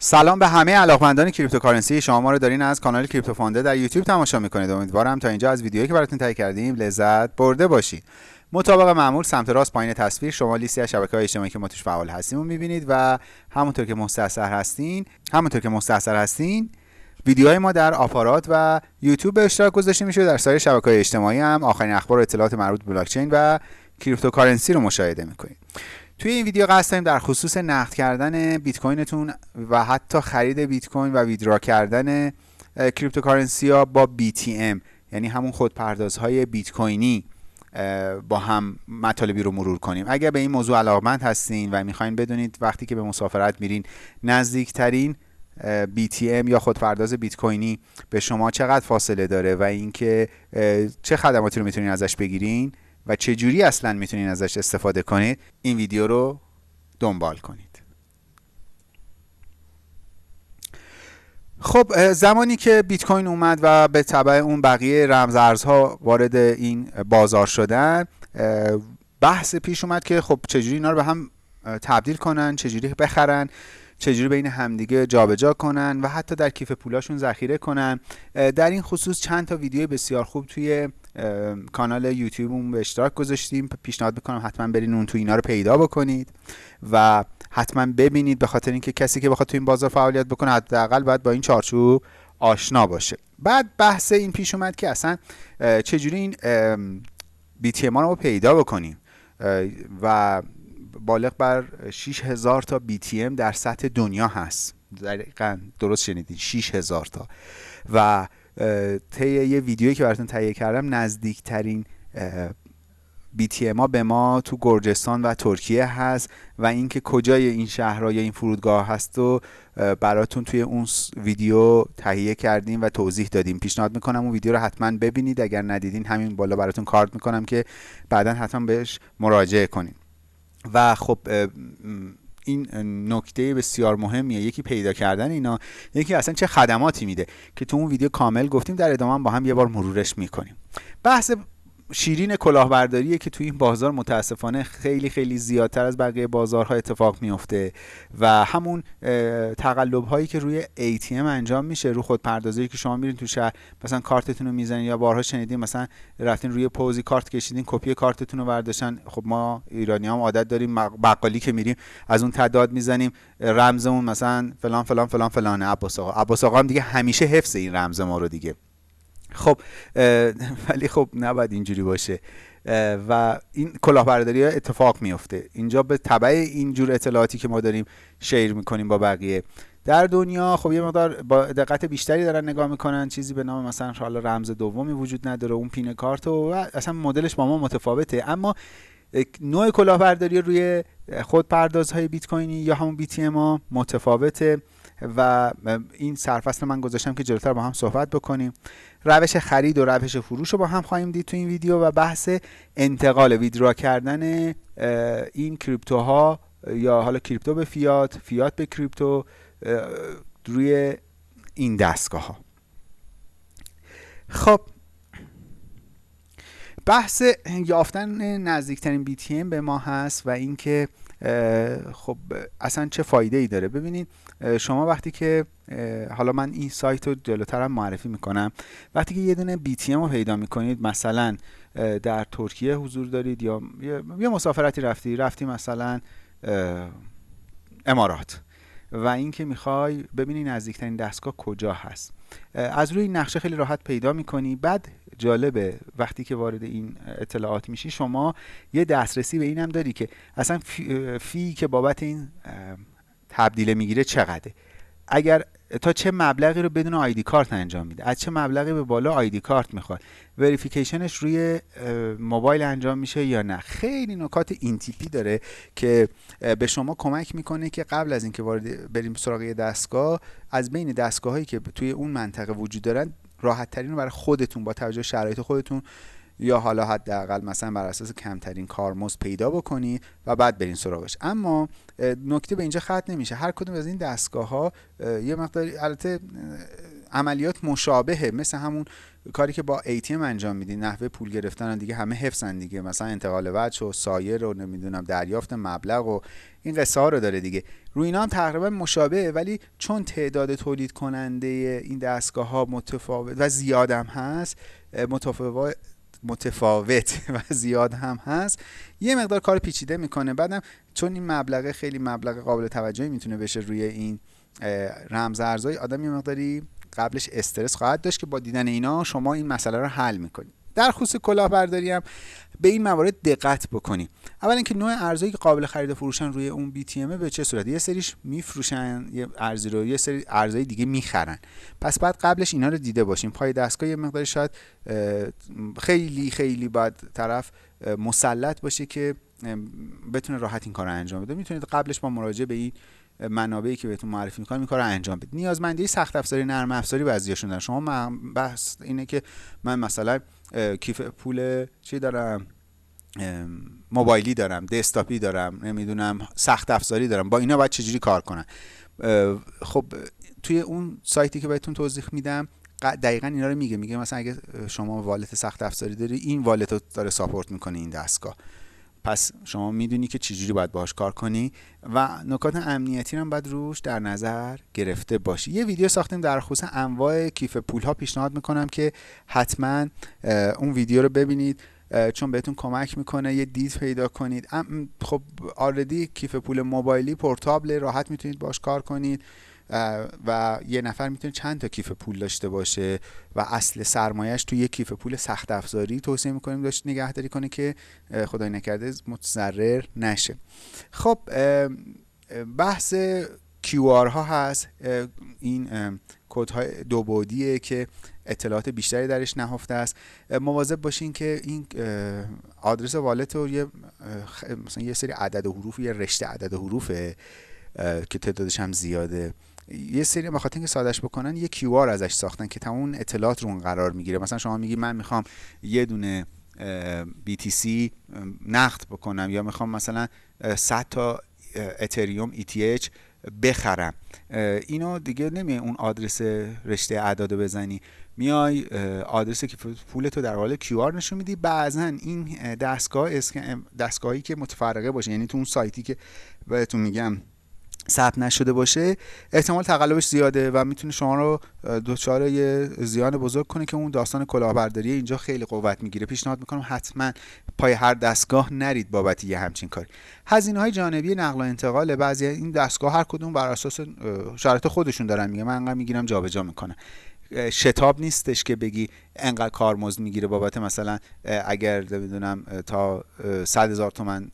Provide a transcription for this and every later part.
سلام به همه علاقمندان cryptocurrency. شما ما رو دارین از کانال کریپتو فانده در یوتیوب تماشا می‌کنید. امیدوارم تا اینجا از ویدیویی که براتون تهیه کردیم لذت برده باشید. مطابق معمول سمت راست پایین تصویر شما لیستی از شبکه های اجتماعی که ما توش فعال هستیم رو می‌بینید و همونطور که مستحضر هستین همونطور که مستحضر هستین ویدیوهای ما در آپارات و یوتیوب به اشتراک گذاشته میشه. در سایر شبکه های اجتماعی هم آخرین اخبار و اطلاعات مربوط به بلاکچین و cryptocurrency رو مشاهده می‌کنید. توی این ویدیو قصد داریم در خصوص نقد کردن بیت کوینتون و حتی خرید بیت کوین و withdraw کردن cryptocurrency ها با BTM یعنی همون خودپردازهای بیت کوینی با هم مطالبی رو مرور کنیم. اگر به این موضوع علاقمند هستین و می‌خواین بدونید وقتی که به مسافرت میرین نزدیکترین BTM یا خودپرداز بیت کوینی به شما چقدر فاصله داره و اینکه چه خدماتی رو می‌تونین ازش بگیرین و چه جوری اصلا می‌تونین ازش استفاده کنید این ویدیو رو دنبال کنید. خب زمانی که بیت کوین اومد و به طبع اون بقیه رمزارزها وارد این بازار شدن بحث پیش اومد که خب چجوری اینا رو به هم تبدیل کنن چجوری بخرن چجوری بین همدیگه جابجا کنن و حتی در کیف پولاشون ذخیره کنن. در این خصوص چند تا ویدیو بسیار خوب توی کانال یوتیوبمون به اشتراک گذاشتیم. پیشنهاد می‌کنم حتما برین اون تو اینا رو پیدا بکنید و حتما ببینید به خاطر اینکه کسی که بخواد تو این بازار فعالیت بکنه حداقل باید با این چارچوب آشنا باشه. بعد بحث این پیش اومد که اصلا چجوری این بی تی رو پیدا بکنیم. و بالغ بر 6000 تا BTM در سطح دنیا هست. دقیقا درست شنیدین 6000 تا. و طی یه ویدیویی که براتون تهیه کردم نزدیکترین BTM ما به ما تو گرجستان و ترکیه هست و اینکه کجای این شهرها یا این فرودگاه هست و براتون توی اون ویدیو تهیه کردیم و توضیح دادیم. پیشنهاد می‌کنم اون ویدیو رو حتما ببینید. اگر ندیدین همین بالا براتون کارت می‌کنم که بعدا حتما بهش مراجعه کنید و خب این نکته بسیار مهمیه. یکی پیدا کردن اینا یکی اصلا چه خدماتی میده که تو اون ویدیو کامل گفتیم در ادامه با هم یه بار مرورش می‌کنیم. بحث شیرین کلاهبرداریه که توی این بازار متاسفانه خیلی خیلی زیادتر از بقیه بازارها اتفاق میفته و همون تقلب هایی که روی ATM انجام میشه رو خود پردازی که شما میرین تو شهر مثلا کارتتون رو می‌زنین یا بارها شنیدین مثلا رفتین روی پوزی کارت کشیدین کپی کارتتون رو برداشتن خب ما ایرانی هم عادت داریم بقالی که میریم از اون تعداد می‌زنیم رمزمون مثلا فلان فلان فلان فلان عباس آقا عباس آقا هم دیگه همیشه حفظ این رمز ما رو دیگه. خب ولی خب نباید اینجوری باشه. و این کلاهبرداری اتفاق میفته اینجا به تبع اینجور اطلاعاتی که ما داریم شیر می‌کنیم با بقیه. در دنیا خب یه مقدار با دقت بیشتری دارن نگاه می‌کنن. چیزی به نام مثلا حالا رمز دومی وجود نداره اون پین کارت و اصلا مدلش با ما متفاوته. اما نوع کلاهبرداری روی خودپردازهای بیت کوینی یا همون بی تی متفاوته. و این سرفصل من گذاشتم که جلوتر با هم صحبت بکنیم. روش خرید و روش فروش رو با هم خواهیم دید تو این ویدیو و بحث انتقال ویدرا کردن این کریپتوها یا حالا کریپتو به فیات فیات به کریپتو روی این دستگاه ها خب بحث یافتن نزدیکترین BTM به ما هست و اینکه خب اصلا چه فایده ای داره؟ ببینید شما وقتی که حالا من این سایت رو جلوترم معرفی می‌کنم وقتی که یه دونه BTM رو پیدا می‌کنید مثلا در ترکیه حضور دارید یا یه مسافرتی رفتی رفتی مثلا امارات و اینکه می‌خوای ببینی نزدیکترین دستگاه کجا هست. از روی نقشه خیلی راحت پیدا می‌کنی. بعد جالبه وقتی که وارد این اطلاعات میشی شما یه دسترسی به اینم داری که اصلا فی, فی که بابت این تبدیل می‌گیره چقدره؟ اگر تا چه مبلغی رو بدون آیدی کارت انجام میده؟ از چه مبلغی به بالا آیدی کارت می‌خواد؟ وریفیکیشنش روی موبایل انجام میشه یا نه؟ خیلی نکات این تیپی داره که به شما کمک می‌کنه که قبل از اینکه وارد بریم سراغ دستگاه از بین دستگاه هایی که توی اون منطقه وجود دارن راحت ترین رو برای خودتون با توجه شرایط خودتون یا حالا حداقل مثلا بر اساس کمترین کارمزد پیدا بکنید و بعد برین سراغش. اما نکته به اینجا ختم نمیشه. هر کدوم از این دستگاه ها یه مقداری البته عملیات مشابهه. مثل همون کاری که با ATM انجام میدی نحوه پول گرفتن دیگه همه حفظن دیگه. مثلا انتقال وجه و سایر رو نمی‌دونم دریافت مبلغ و این قصه ها رو داره دیگه. روی اینا هم تقریبا مشابهه ولی چون تعداد تولید کننده این دستگاه ها متفاوت و زیاد هم هست متفاوت و زیاد هم هست. یه مقدار کار پیچیده می‌کنه. بعدم چون این مبلغ خیلی مبلغ قابل توجهی می‌تونه بشه روی این رمز ارزهای آدم یه مقداری قبلش استرس خواهد داشت که با دیدن اینا شما این مسئله رو حل می‌کنید در خصوص کلاهبرداری هم به این موارد دقت بکنیم. اول اینکه نوع ارزایی که قابل خرید و فروشن روی اون بی تی به چه صورت؟ یه سریش میفروشن یه ارزی رو یه سری ارزای دیگه می‌خرن. پس بعد قبلش اینا رو دیده باشیم. پای دستگاه یه مقدار شاید خیلی خیلی باید طرف مسلط باشه که بتونه راحت این کار رو انجام بده. می‌تونید قبلش با مراجعه به این منابعی که بهتون معرفی می‌کنم این کار انجام بدید. نیازمندی سخت افزاری نرم افزاری بعضیاشون دارن. شما بحث اینه که من مثلا کیف پول چی دارم؟ موبایلی دارم دسکتاپی دارم نمی‌دونم سخت افزاری دارم. با اینا باید چجوری کار کنم؟ خب توی اون سایتی که بهتون توضیح میدم دقیقا اینا رو میگه. میگه مثلا اگه شما والت سخت افزاری داری این والت رو داره ساپورت می‌کنه این دستگاه. پس شما می‌دونی که چجوری باید باهاش کار کنی و نکات امنیتی هم باید روش در نظر گرفته باشی. یه ویدیو ساختیم در خصوص انواع کیف پول ها پیشنهاد می‌کنم که حتما اون ویدیو رو ببینید. چون بهتون کمک می‌کنه یه دید پیدا کنید. خب آردی کیف پول موبایلی پورتابل راحت می‌تونید باش کار کنید. و یه نفر می‌تونه چند تا کیف پول داشته باشه و اصل سرمایهش تو یه کیف پول سخت افزاری توصیه می‌کنیم داشت نگهداری کنه که خدای نکرده متضرر نشه. خب بحث QR ها هست. این کد های دو بعدیه که اطلاعات بیشتری درش نهفته است. مواظب باشین که این آدرس والت رو یه مثلا یه سری عدد و حروف یه رشته عدد و حروفه که تعدادش هم زیاده. یه سری بخاطر اینکه سادش بکنن یه کیو آر ازش ساختن که تمام اطلاعات رو اون قرار می‌گیره. مثلا شما میگی من می‌خوام یه دونه BTC نقد بکنم یا می‌خوام مثلا 100 تا اتریوم ETH بخرم. اینو دیگه نمیای اون آدرس رشته اعداد بزنی. میای آدرس که پولتو در حال کیو آر نشون میدی. بعضا این دستگاه دستگاهی که متفرقه باشه یعنی تو اون سایتی که بهتون میگم ثبت نشده باشه احتمال تقلبش زیاده و می‌تونه شما رو دچار یه زیان بزرگ کنه که اون داستان کلاهبرداری اینجا خیلی قوت می‌گیره. پیشنهاد می‌کنم حتما پای هر دستگاه نرید بابت یه همچین کاری. هزینه های جانبی نقل و انتقال بعضی این دستگاه هر کدوم بر اساس شرایط خودشون دارن میگه من انقدر می‌گیرم جابجا می‌کنم. شتاب نیستش که بگی انقدر کارمزد می‌گیره بابت مثلا اگر نمی‌دونم تا 100 هزار تومن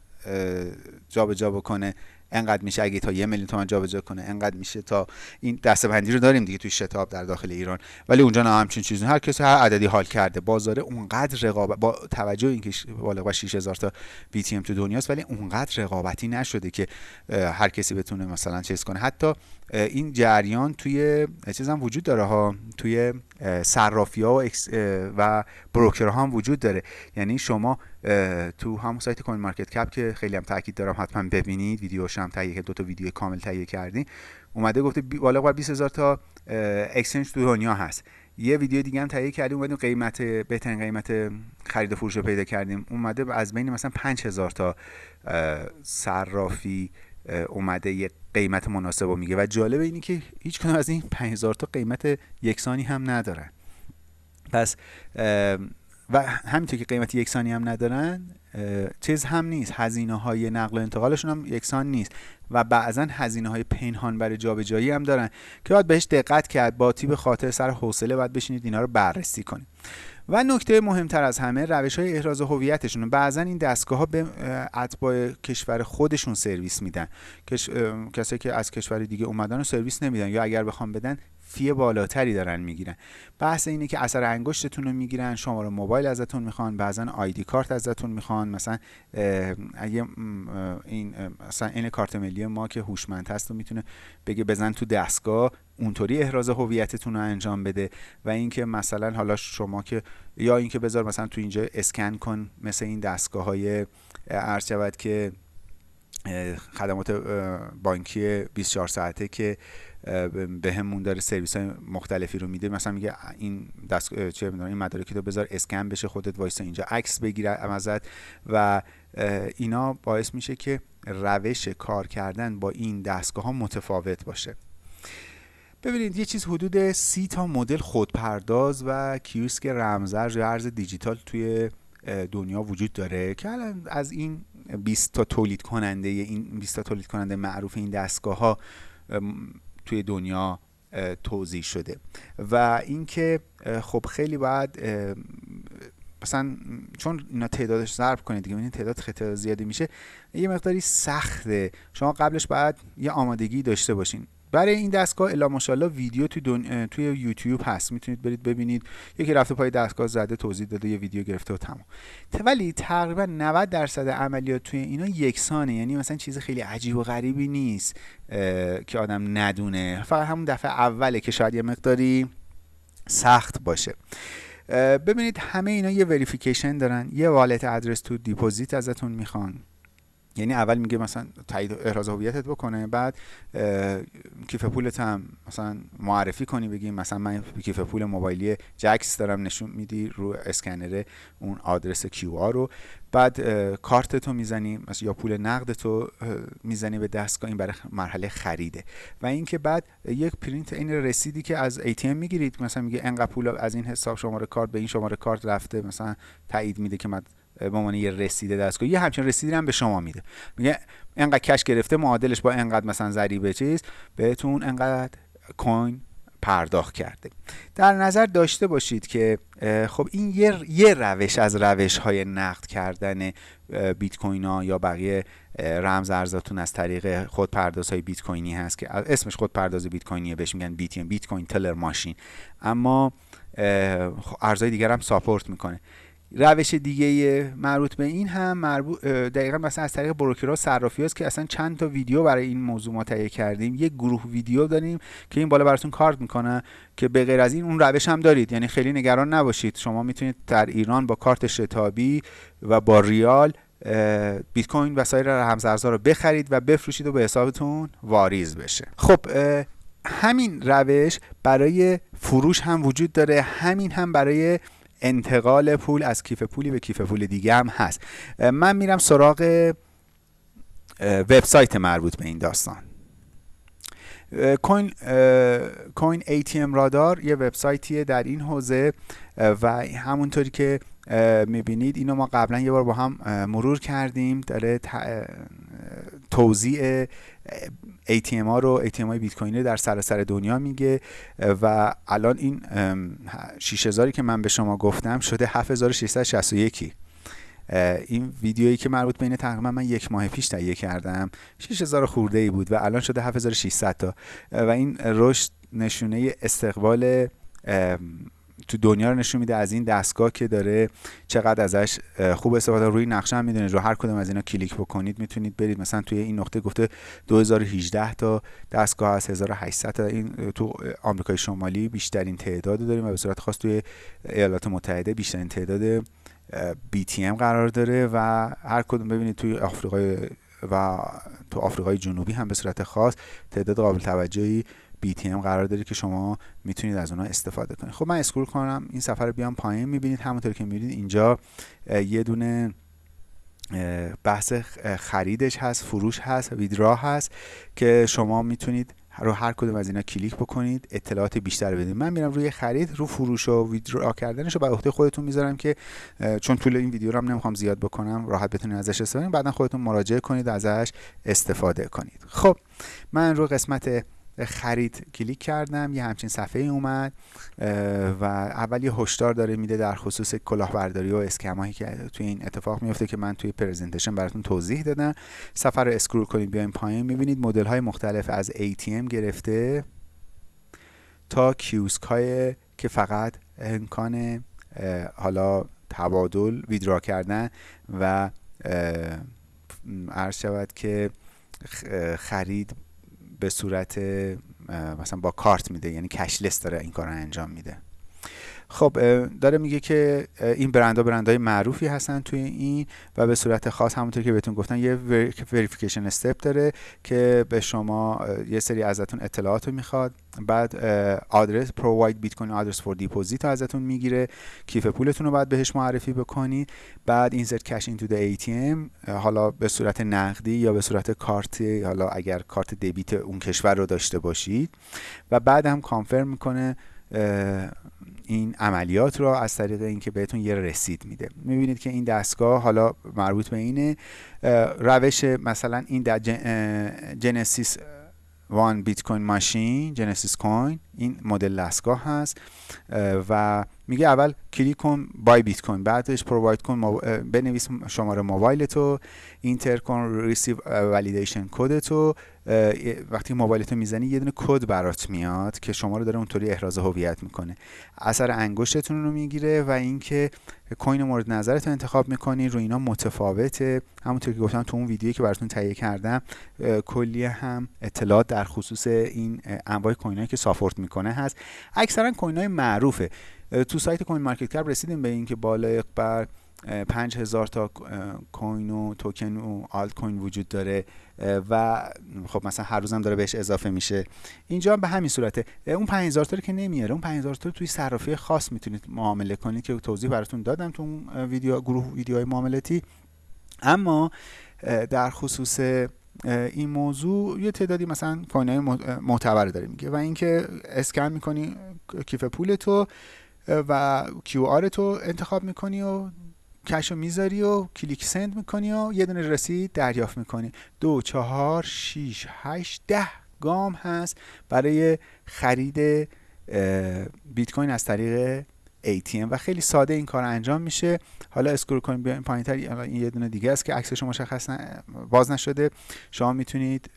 جابجا بکنه. انقدر میشه اگه تا یه میلیون تومن جابجا کنه انقدر میشه تا این دستبندی رو داریم دیگه توی شتاب در داخل ایران. ولی اونجا نه همچین چیزی هر کسی هر عددی حال کرده. بازار اونقدر رقابت با توجه اینکه بالغ 6000 تا BTM تو دنیاست ولی اونقدر رقابتی نشده که هر کسی بتونه مثلا چیز کنه. حتی این جریان توی چیز هم وجود داره ها توی صرافی ها و broker هم وجود داره. یعنی شما تو همون سایت CoinMarketCap که خیلی هم تاکید دارم حتما ببینید ویدیوش هم تهیه دو تا ویدیو کامل تهیه کردیم اومده گفته بالا بر 20000 تا exchange تو دنیا هست. یه ویدیو دیگه هم تهیه کردیم اومدیم قیمت بهترین قیمت خرید و فروش رو پیدا کردیم. اومده از بین مثلا 5000 تا صرافی اومده یه قیمت مناسب رو میگه. و جالب اینی که هیچ از این 5000 تا قیمت یکسانی هم ندارن. پس و همینطور که قیمت یکسانی هم ندارن چیز هم نیست. هزینه های نقل و انتقالشون هم یکسان نیست. و بعضا هزینه های پنهان برای جابجایی هم دارن که باید بهش دقت کرد. با تیب خاطر سر حوصله باید بشینید اینا رو بررسی کنید. و نکته مهمتر از همه روش های احراز هویتشون بعضا این دستگاه ها به اتباع کشور خودشون سرویس میدن. کسایی که از کشور دیگه اومدن و سرویس نمیدن. یا اگر بخوام بدن فی بالاتری دارن می‌گیرن. بحث اینه که اثر انگشتتون رو می‌گیرن شماره موبایل ازتون می‌خوان بعضا آیدی کارت ازتون می‌خوان. مثلا اگه این مثلا این کارت ملی ما که هوشمند هست و می‌تونه بگه بزن تو دستگاه اونطوری احراز هویتتون رو انجام بده. و اینکه مثلا حالا شما که یا اینکه بذار مثلا تو اینجا اسکن کن مثل این دستگاه های عرض شود که خدمات بانکی 24 ساعته که به همون داره سرویس های مختلفی رو میده. مثلا میگه این دست چه این مدارکی رو بذار اسکن بشه خودت وایسا اینجا عکس بگیره ازت. و اینا باعث میشه که روش کار کردن با این دستگاه ها متفاوت باشه. ببینید یه چیز حدود سی تا مدل خودپرداز و کیوسک رمزرز یا ارز دیجیتال توی دنیا وجود داره که الان از این 20 تا تولید کننده این 20 تا تولید کننده معروف این دستگاه ها توی دنیا توضیح شده. و اینکه خب خیلی باید مثلا چون اینا تعدادش ضرب کنید دیگه تعداد خیلی زیادی میشه یه مقداری سخته. شما قبلش باید یه آمادگی داشته باشین. برای این دستگاه الا ماشاءالله ویدیو توی, دن... توی یوتیوب هست. می‌تونید برید ببینید. یکی رفته پای دستگاه زده توضیح داده یه ویدیو گرفته و تمام ولی تقریبا 90 درصد عملیات توی اینا یکسانه. یعنی مثلا چیز خیلی عجیب و غریبی نیست که آدم ندونه. فقط همون دفعه اوله که شاید یه مقداری سخت باشه. ببینید همه اینا یه verification دارن. یه wallet address تو deposit ازتون می‌خوان. یعنی اول میگه مثلا تایید احراز هویتت بکنه بعد کیف پولت هم مثلا معرفی کنی بگی مثلا من کیف پول موبایلی جکس دارم نشون میدی رو اسکنر اون آدرس QR رو. بعد کارت تو می‌زنی مثلا یا پول نقد تو می‌زنی به دستگاه این برای مرحله خریده. و اینکه بعد یک پرینت این رسیدی که از ATM می‌گیرید مثلا میگه انقدر پول از این حساب شماره کارت به این شماره کارت رفته مثلا تایید میده که من به عنوان یه رسیده دستگاه یه همچین رسیدی هم به شما میده. میگه انقدر کش گرفته معادلش با انقدر مثلا ضریبه چیز بهتون انقدر کوین پرداخت کرده. در نظر داشته باشید که خب این یه, روش از روش های نقد کردن بیت کوین ها یا بقیه رمز ارزاتون از طریق خودپرداز های بیت کوینی هست که اسمش خودپرداز بیت کوینیه بهش میگن بیت بیت کوین تلر ماشین. اما ارزهای دیگر هم ساپورت می‌کنه. روش دیگه مربوط به این هم مربوط دقیقا مثلا از طریق بروکرها صرافی هست که اصلا چند تا ویدیو برای این موضوع ما تهیه کردیم. یک گروه ویدیو داریم که این بالا براتون کارت می‌کنه که به غیر از این اون روش هم دارید. یعنی خیلی نگران نباشید. شما می‌تونید در ایران با کارت شتابی و با ریال بیت کوین و سایر رمزارزها رو بخرید و بفروشید و به حسابتون واریز بشه. خب همین روش برای فروش هم وجود داره. همین هم برای انتقال پول از کیف پولی به کیف پول دیگه هم هست. من میرم سراغ وبسایت مربوط به این داستان. کوین کوین ATM رادار یه وبسایتیه در این حوزه و همونطوری که می‌بینید اینو ما قبلا یه بار با هم مرور کردیم. داره توضیح ATM ها رو ATM های بیت کوین در سراسر دنیا میگه و الان این 6000 که من به شما گفتم شده 7661 این ویدیویی که مربوط بین تقریبا من یک ماه پیش تهیه کردم. 6000 خورده ای بود و الان شده 7600 تا. و این رشد نشونه استقبال تو دنیا رو نشون میده از این دستگاه که داره چقدر ازش خوب استفاده روی نقشه هم می‌دونید رو هر کدوم از اینا کلیک بکنید می‌تونید برید. مثلا توی این نقطه گفته 2018 تا دستگاه از 1800 تا. این تو آمریکای شمالی بیشترین تعداد داریم و به صورت خاص توی ایالات متحده بیشترین تعداد BTM قرار داره و هر کدوم ببینید توی آفریقای و تو آفریقای جنوبی هم به صورت خاص تعداد قابل توجهی BTM قرار داره که شما می‌تونید از اونها استفاده کنید. خب من اسکرول کنم این سفر رو بیام پایین. می‌بینید همونطور که می‌بینید اینجا یه دونه بحث خریدش هست فروش هست ویدرا هست که شما می‌تونید رو هر کدوم از اینا کلیک بکنید اطلاعات بیشتر بدید. من میرم روی خرید رو فروش و ویدرا کردنش رو به عهده خودتون می‌ذارم که چون طول این ویدیو رو هم نمی‌خوام زیاد بکنم راحت بتونید ازش استفاده کنید. بعدا خودتون مراجعه کنید ازش استفاده کنید. خب من رو قسمت خرید کلیک کردم یه همچین صفحه اومد و اول یه هشدار داره میده در خصوص کلاهبرداری و scam ایی که توی این اتفاق میفته که من توی presentation براتون توضیح دادم. صفحه رو scroll کنید بیاین پایین می‌بینید مدل های مختلف از ATM گرفته تا کیوسک های که فقط امکان حالا تبادل ویدرا کردن و عرض شود که خرید به صورت مثلا با کارت میده یعنی کشلس داره این کار رو انجام میده. خب داره میگه که این برندها برندهای معروفی هستن توی این و به صورت خاص همونطور که بهتون گفتن یه وریفیکیشن استپ داره که به شما یه سری ازتون اطلاعات رو می‌خواد. بعد آدرس provide bitcoin address for deposit ازتون می‌گیره. کیف پولتون رو باید بهش معرفی بکنید بعد insert cash into the ATM حالا به صورت نقدی یا به صورت کارت حالا اگر کارت debit اون کشور رو داشته باشید. و بعد هم confirm می‌کنه این عملیات رو از طریق اینکه بهتون یه رسید میده. می‌بینید که این دستگاه حالا مربوط به اینه روش مثلا این Genesis One bitcoin machine Genesis Coin این مدل دستگاه هست. و میگه اول کلیک کن buy bitcoin بعدش provide کن بنویس شماره موبایل تو enter کن receive validation code تو. وقتی موبایل تو می‌زنی یه دونه کد برات میاد که شما رو داره اونطوری احراز هویت می‌کنه. اثر انگشتتون رو می‌گیره و اینکه coin مورد نظرتون انتخاب می‌کنی رو اینا متفاوته. همونطور که گفتم تو اون ویدیویی که براتون تهیه کردم کلی هم اطلاعات در خصوص این انواع coin که support می‌کنه هست. اکثرا coin های معروفه تو سایت CoinMarketCap رسیدیم به اینکه بالای بر 5000 تا coin و توکن و آلت کوین وجود داره و خب مثلا هر روزم داره بهش اضافه میشه. اینجا به همین صورته. اون 5000 تا که نمیاره اون 5000 تا توی صرافی خاص می‌تونید معامله کنید که توضیح براتون دادم تو اون ویدیو گروه ویدیوهای معاملاتی. اما در خصوص این موضوع یه تعدادی مثلا coin های معتبر داره میگه و اینکه اسکن می‌کنی کیف پول تو و QR تو انتخاب می‌کنی و cash رو می‌ذاری و کلیک send می‌کنی و یه دونه رسید دریافت می‌کنی. دو چهار شیش هشت ده گام هست برای خرید بیت کوین از طریق ATM و خیلی ساده این کار انجام میشه. حالا scroll کنیم بیایم پایینتر این یه دونه دیگه است که عکسش مشخص باز نشده. شما می‌تونید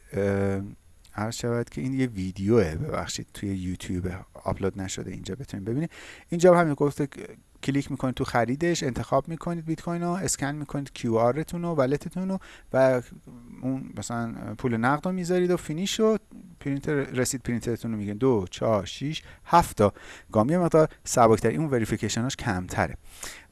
عرض شود که این یه ویدیوه ببخشید توی یوتیوب آپلود نشده اینجا بتونید ببینید. اینجا همین گفته کلیک می‌کنید تو خریدش انتخاب می‌کنید بیت کوین رو اسکن می‌کنید QR تون و wallet تون رو و اون مثلا پول نقد رو می‌ذارید و finish شد پرینتر رسید پرینترتون رو میگن دو چهار شیش هفت تا. گامی مقدار سبکتر اون وریفیکیشناش کمتره.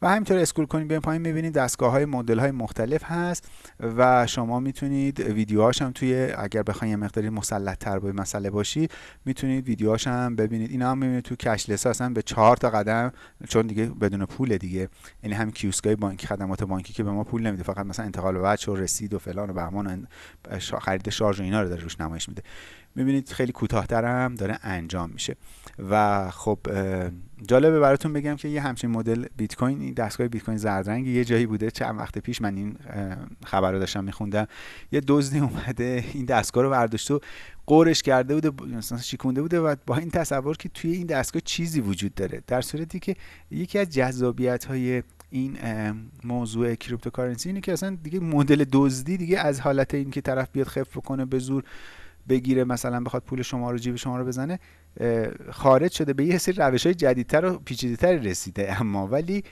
و همینطور اسکول کنید بیاین پایین می‌بینید دستگاه های مدل های مختلف هست و شما می‌تونید ویدیوهاش هم توی اگر بخواید یه مقداری مسلط تر به مسئله باشید می‌تونید ویدیوهاش هم ببینید. اینا هم می‌بینید تو کشلس هستن به چهار تا قدم چون دیگه بدون پول دیگه. یعنی هم کیوسکای بانکی خدمات بانکی که به ما پول نمیده فقط مثلا انتقال وجه و رسید و فلان و بهمان خرید شارژ و اینا رو داره روش نمایش میده. می‌بینید خیلی کوتاهتر داره انجام میشه. و خب جالبه براتون بگم که یه همچین مدل بیت کوین دستگاه بیت کوین زرد رنگ یه جایی بوده. چند وقت پیش من این خبر رو داشتم میخوندم. یه دزدی اومده این دستگاه رو برداشت و قورش کرده بوده مثلا شیکونده بوده و با این تصور که توی این دستگاه چیزی وجود داره. در صورتی که یکی از جذابیت های این موضوع cryptocurrency اینه که اصلا دیگه مدل دزدی دیگه از حالت این که طرف بیاد خف کنه به زور بگیره مثلا بخواد پول شما رو جیب شما رو بزنه خارج شده به یه سری روش های جدیدتر و پیچیده‌تر رسیده. اما ولی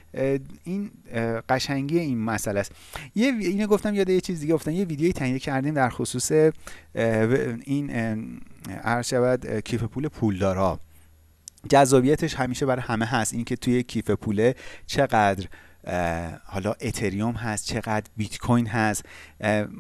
این قشنگی این مسئله است. یه اینو گفتم یاد یه چیز دیگه گفتم یه ویدیوی تهیه کردیم در خصوص این عرض شود کیف پول پولدارا. جذابیتش همیشه برای همه هست. اینکه توی کیف پوله چقدر حالا اتریوم هست چقدر بیت کوین هست.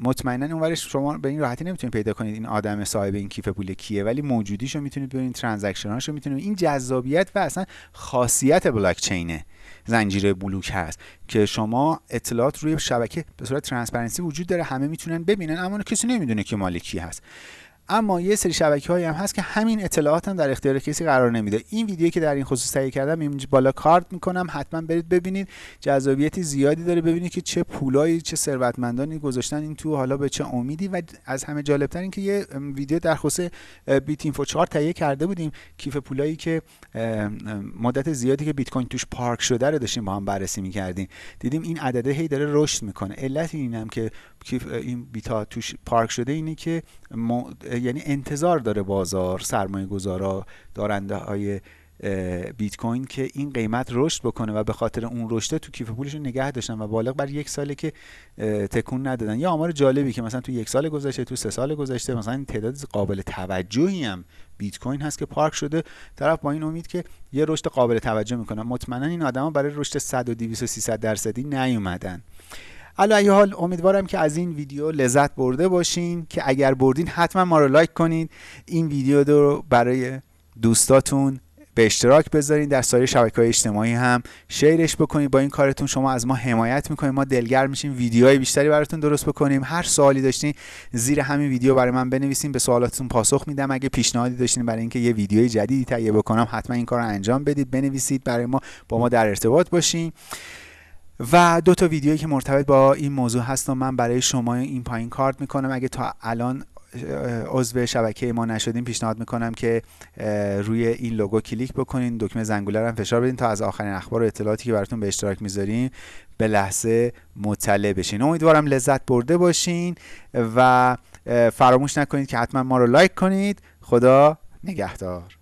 مطمئنا اونورش شما به این راحتی نمی‌تونید پیدا کنید این آدم صاحب این کیف پول کیه ولی موجودیشو می‌تونید ببینید transaction اشو می‌تونید این جذابیت و اصلا خاصیت بلاک چینه زنجیره بلوک هست که شما اطلاعات روی شبکه به صورت transparency وجود داره همه می‌تونن ببینن اما کسی نمی‌دونه که مال کی هست. اما یه سری شبکه هایی هم هست که همین اطلاعات هم در اختیار کسی قرار نمیده. این ویدیویی که در این خصوص تهیه کردم اینجا بالا کارت می‌کنم حتما برید ببینید. جذابیتی زیادی داره. ببینید که چه پولایی چه ثروتمندانی گذاشتن این تو حالا به چه امیدی. و از همه جالبتر این که یه ویدیو در خصوص بیت اینفو 4 تهیه کرده بودیم. کیف پولایی که مدت زیادی که بیت کوین توش پارک شده رو داشتیم با هم بررسی می‌کردیم. دیدیم این عدده هی داره رشد می‌کنه. علت اینم که این بیتا توش پارک شده اینه که یعنی انتظار داره بازار سرمایه گذارا دارنده های بیت کوین که این قیمت رشد بکنه و به خاطر اون رشد تو کیف پولشون نگه داشتن و بالغ بر یک ساله که تکون ندادن. یا آمار جالبی که مثلا تو یک سال گذشته تو سه سال گذشته مثلا تعداد قابل توجهی هم بیت کوین هست که پارک شده. طرف با این امید که یه رشد قابل توجه می‌کنن مطمئنا این آدما برای رشد 100 و 200 و 300 درصدی نیومدن. علا ای حال امیدوارم که از این ویدیو لذت برده باشین که اگر بردین حتما ما رو لایک کنین. این ویدیو رو برای دوستاتون به اشتراک بذارین. در سایر شبکه های اجتماعی هم شیرش بکنید با این کارتون شما از ما حمایت می‌کنید ما دلگرم میشیم. ویدیوهای بیشتری براتون درست بکنیم. هر سوالی داشتین زیر همین ویدیو برای من بنویسین. به سوالاتتون پاسخ میدم. اگه پیشنهادی داشتین برای اینکه یه ویدیوی جدیدی تهیه بکنم حتما این کار رو انجام بدید. بنویسید. برای ما با ما در ارتباط باشین. و دو تا ویدیویی که مرتبط با این موضوع هست و من برای شما این پایین کارت می‌کنم. اگه تا الان عضو شبکه ما نشدیم پیشنهاد می‌کنم که روی این لوگو کلیک بکنین. دکمه زنگوله رو هم فشار بدین تا از آخرین اخبار و اطلاعاتی که براتون به اشتراک می‌ذاریم به لحظه مطلع بشین. امیدوارم لذت برده باشین و فراموش نکنید که حتما ما رو لایک کنید. خدا نگهدار.